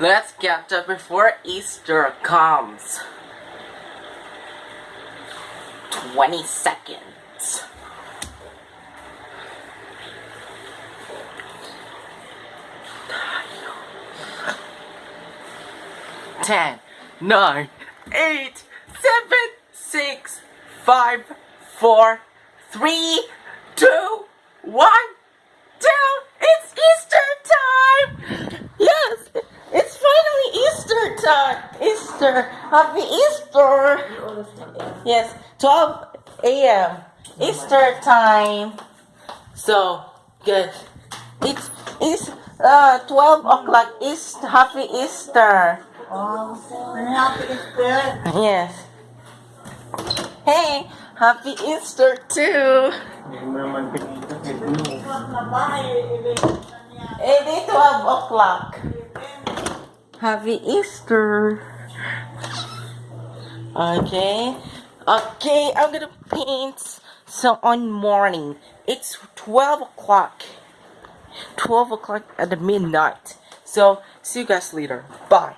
Let's get up before Easter comes. 20 seconds. Ten, nine, eight, seven, six, five, four, three, two, one, two. It's Easter time. Yes, it's finally Easter. Easter, happy Easter. Yes, 12 a.m. Easter time. So good. It's it's uh 12 o'clock. East happy Easter. Oh, happy Easter. Yes. Hey, happy Easter too. It is 12 o'clock. Happy Easter. Okay. Okay, I'm gonna paint so on morning. It's 12 o'clock. 12 o'clock at the midnight. So, see you guys later. Bye.